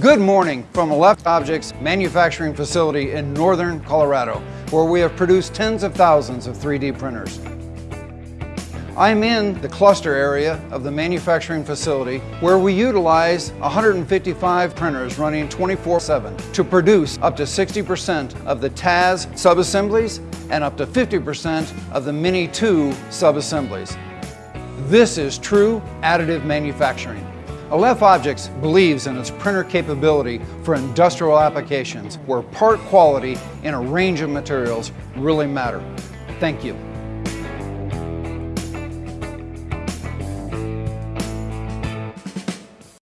Good morning from Aleph Objects manufacturing facility in northern Colorado, where we have produced tens of thousands of 3D printers. I'm in the cluster area of the manufacturing facility where we utilize 155 printers running 24-7 to produce up to 60% of the TAZ subassemblies and up to 50% of the Mini 2 subassemblies. This is true additive manufacturing. Aleph Objects believes in its printer capability for industrial applications where part quality in a range of materials really matter. Thank you.